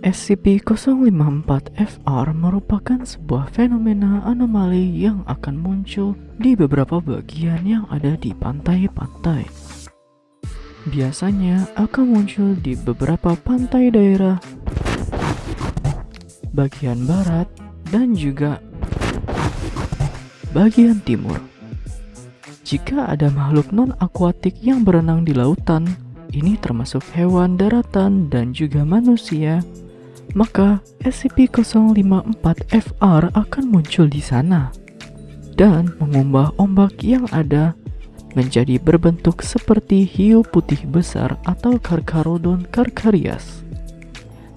SCP-054-FR merupakan sebuah fenomena anomali yang akan muncul di beberapa bagian yang ada di pantai-pantai. Biasanya akan muncul di beberapa pantai daerah bagian barat dan juga bagian timur. Jika ada makhluk non-akuatik yang berenang di lautan, ini termasuk hewan daratan dan juga manusia maka SCP-054-FR akan muncul di sana dan mengubah ombak yang ada menjadi berbentuk seperti hiu putih besar atau Carcharodon carcharias.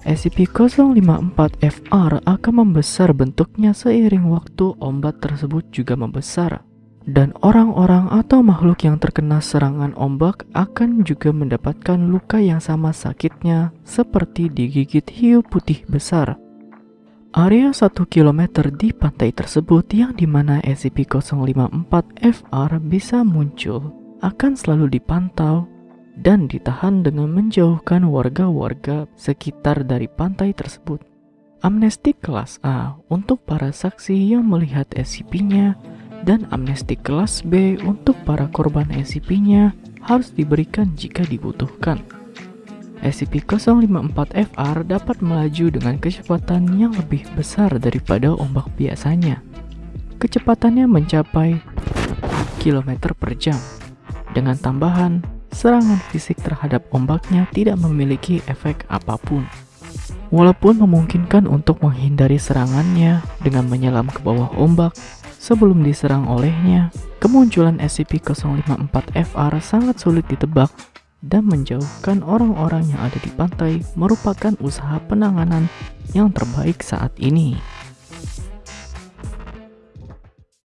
SCP-054-FR akan membesar bentuknya seiring waktu ombak tersebut juga membesar dan orang-orang atau makhluk yang terkena serangan ombak akan juga mendapatkan luka yang sama sakitnya seperti digigit hiu putih besar. Area 1 km di pantai tersebut yang di mana SCP-054-FR bisa muncul akan selalu dipantau dan ditahan dengan menjauhkan warga-warga sekitar dari pantai tersebut. Amnesti kelas A untuk para saksi yang melihat SCP-nya dan amnesti kelas B untuk para korban SCP-nya harus diberikan jika dibutuhkan. SCP-054-FR dapat melaju dengan kecepatan yang lebih besar daripada ombak biasanya. Kecepatannya mencapai kilometer per jam. Dengan tambahan, serangan fisik terhadap ombaknya tidak memiliki efek apa pun. Walaupun memungkinkan untuk menghindari serangannya dengan menyelam ke bawah ombak, Sebelum diserang olehnya, kemunculan SCP-054-FR sangat sulit ditebak dan menjauhkan orang-orang yang ada di pantai merupakan usaha penanganan yang terbaik saat ini.